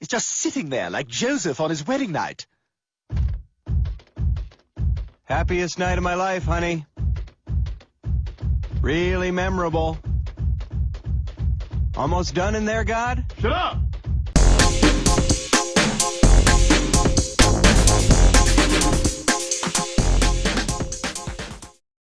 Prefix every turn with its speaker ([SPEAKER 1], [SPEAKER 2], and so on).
[SPEAKER 1] is just sitting there like Joseph on his wedding night.
[SPEAKER 2] Happiest night of my life, honey. Really memorable. Almost done in there, God?
[SPEAKER 3] Shut up!